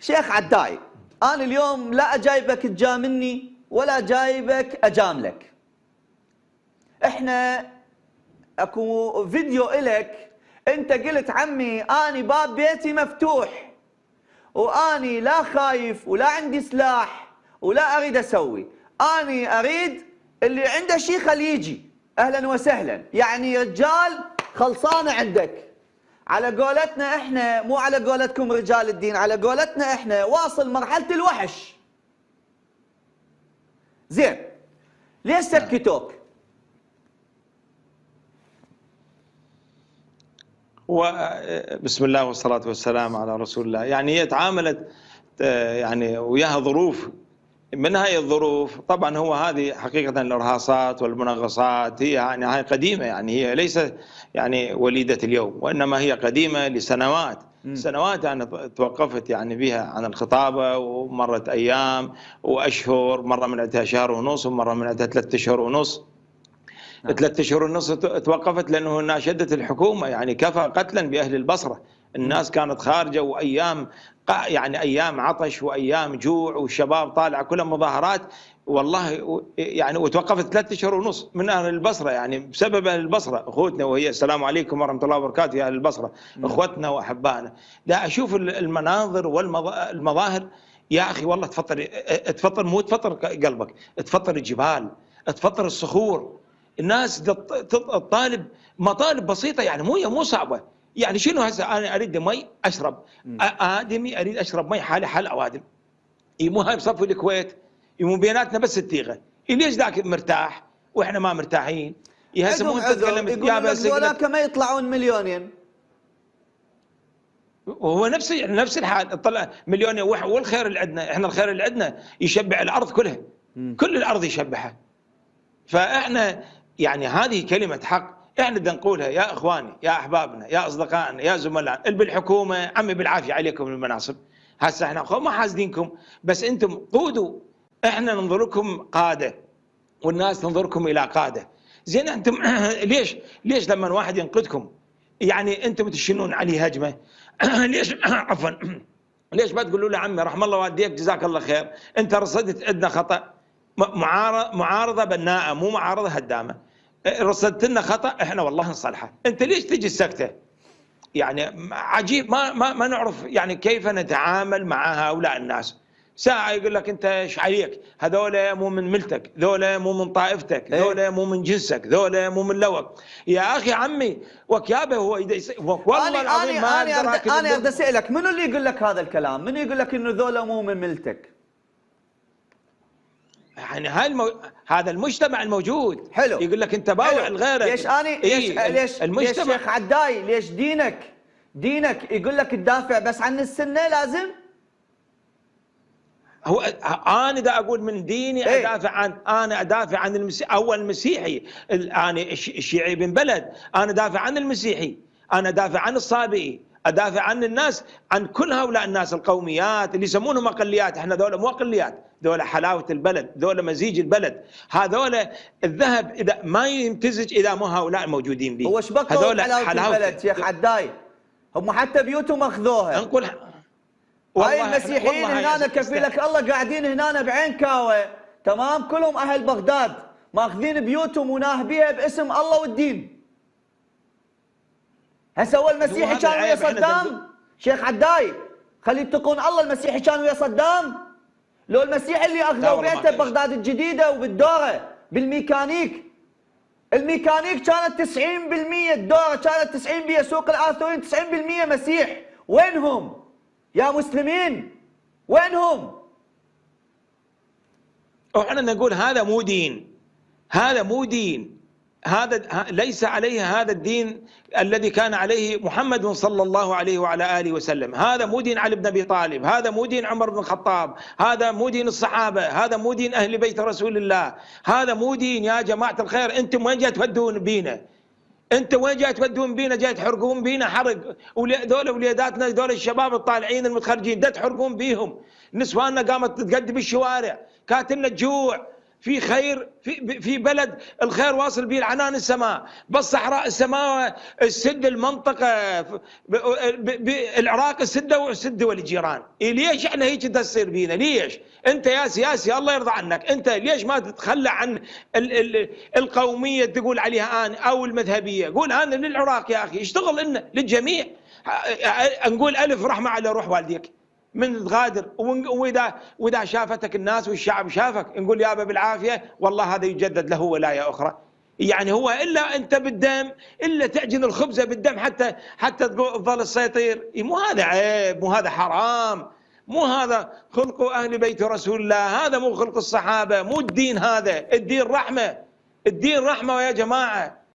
شيخ عداي أنا اليوم لا جايبك تجاملني ولا جايبك اجاملك إحنا أكو فيديو إلك أنت قلت عمي اني باب بيتي مفتوح واني لا خايف ولا عندي سلاح ولا أريد أسوي. اني أريد اللي عنده شيء خليه يجي أهلا وسهلا. يعني رجال خلصانة عندك. على قولتنا إحنا مو على قولتكم رجال الدين على قولتنا إحنا واصل مرحلة الوحش. زين ليش سكتوك وبسم الله والصلاة والسلام على رسول الله. يعني هي تعاملت آه، يعني وياها ظروف من هاي الظروف؟ طبعا هو هذه حقيقة الإرهاصات والمنغصات هي يعني هاي قديمة يعني هي ليست يعني وليدة اليوم وإنما هي قديمة لسنوات. سنوات يعني توقفت يعني بها عن الخطابة ومرت أيام وأشهر مرة من عندها شهر ونص ومرة من عندها ثلاثة أشهر ونص. نعم. ثلاثة اشهر ونص توقفت لأنه ناشدت الحكومة يعني كفى قتلا بأهل البصرة. الناس كانت خارجة وأيام يعني أيام عطش وأيام جوع والشباب طالعه كلها مظاهرات والله يعني وتوقفت ثلاثة اشهر ونص من أهل البصرة يعني بسبب أهل البصرة أخوتنا وهي السلام عليكم ورحمة الله وبركاته يا أهل البصرة أخوتنا وأحبائنا. لا أشوف المناظر والمظاهر يا أخي والله تفطر تفطر مو تفطر قلبك تفطر الجبال تفطر الصخور. الناس الطالب مطالب بسيطة يعني مو مو صعبة. يعني شنو هسه أنا أريد مي أشرب؟ آدمي أريد أشرب مي حالي حال أوادم. مو هاي بصفوا الكويت مو بيناتنا بس التيغة. ليش ذاك مرتاح وإحنا ما مرتاحين؟ هسه مو تتكلم يا بس هذولاك ما يطلعون مليونين. وهو نفس نفس الحال. طلع مليونين والخير اللي عندنا. إحنا الخير اللي عندنا يشبع الأرض كلها. كل الأرض يشبعها. فإحنا يعني هذه كلمة حق. إحنا بدنا نقولها يا إخواني يا أحبابنا يا أصدقائنا يا زملائنا اللي بالحكومة عمي بالعافية عليكم المناصب هسه إحنا ما حاسدينكم بس أنتم قودوا. إحنا ننظركم قادة والناس تنظركم إلى قادة. زين أنتم ليش؟ ليش لما واحد ينقدكم؟ يعني أنتم تشنون عليه هجمة؟ ليش؟ عفوا. ليش ما تقولوا له عمي رحم الله والديك جزاك الله خير أنت رصدت عندنا خطأ. معارضة بناءة مو معارضة هدامة. رصدت لنا خطأ إحنا والله نصلحه. أنت ليش تجي السكتة؟ يعني عجيب ما ما ما نعرف يعني كيف نتعامل مع هؤلاء الناس. ساعة يقول لك أنت إيش عليك؟ هذول مو من ملتك ذولا مو من طائفتك إيه. ذولا مو من جنسك ذولا مو من لوك. يا أخي عمي وكيابة هو والله العظيم ما أنا أنا أنا أريد أسألك منو اللي يقول لك هذا الكلام؟ منو يقول لك إنه ذولا مو من ملتك؟ يعني هاي المو... هذا المجتمع الموجود؟ حلو. يقول لك انت باوع لغيرك. ليش اني إيه؟ ليش المجتمع ليش شيخ عداي ليش دينك؟ دينك يقول لك تدافع بس عن السنة لازم؟ هو أنا دا أقول من ديني إيه؟ أدافع عن أنا أدافع عن المسي... أول مسيحي. أنا الشيعي بن بلد. أنا دافع عن المسيحي. أنا دافع عن الصابئي. أدافع عن الناس عن كل هؤلاء الناس القوميات اللي يسمونهم أقليات. إحنا ذولا مو أقليات ذولا حلاوة البلد ذولا مزيج البلد. هذولا الذهب إذا ما يمتزج إذا مو هؤلاء الموجودين به. هو إيش بقوا حلاوة, حلاوة البلد شيخ عداي هم حتى بيوتهم أخذوها. نقول هاي المسيحيين هنا كفيلك الله قاعدين هنا بعين كاوة. تمام؟ كلهم أهل بغداد. ماخذين بيوتهم وناهبيها باسم الله والدين. هسه هو المسيحي كان ويا صدام؟ شيخ عداي خلي يتقون الله المسيحي كان ويا صدام. لو المسيحي اللي أخذوا بيته ببغداد الجديدة وبالدورة بالميكانيك. الميكانيك كانت 90% الدورة كانت 90% سوق الآثورين 90% مسيح. وينهم؟ يا مسلمين وينهم؟ إحنا نقول هذا مو دين. هذا مو دين. هذا ليس عليه هذا الدين الذي كان عليه محمد صلى الله عليه وعلى آله وسلم، هذا مو دين علي بن أبي طالب، هذا مو دين عمر بن الخطاب، هذا مو دين الصحابة، هذا مو دين أهل بيت رسول الله، هذا مو دين يا جماعة الخير، أنتم وين جاي تودون بينا؟ أنت وين جاي تودون بينا؟ جاي تحرقون بينا حرق، ذول وليداتنا ذول الشباب الطالعين المتخرجين ده تحرقون بيهم، نسواننا قامت تقدم بالشوارع، كاتلنا الجوع، في خير في في بلد الخير واصل به العنان السماء. بالصحراء السماء السد المنطقة العراق السده والسد دول الجيران ليش إحنا هيك تصير بينا؟ ليش؟ أنت يا سياسي الله يرضى عنك. أنت ليش ما تتخلى عن ال ال القومية تقول عليها أنا أو المذهبية؟ قول أنا للعراق يا أخي. اشتغل لنا للجميع. نقول ألف رحمة على روح والديك. من تغادر. واذا وإذا شافتك الناس والشعب شافك نقول يابا بالعافية والله هذا يجدد له ولاية أخرى. يعني هو إلا أنت بالدم إلا تعجن الخبزة بالدم حتى حتى تظل تسيطر مو هذا عيب مو هذا حرام. مو هذا خلق أهل بيت رسول الله. هذا مو خلق الصحابة مو الدين هذا. الدين رحمة. الدين رحمة يا جماعة.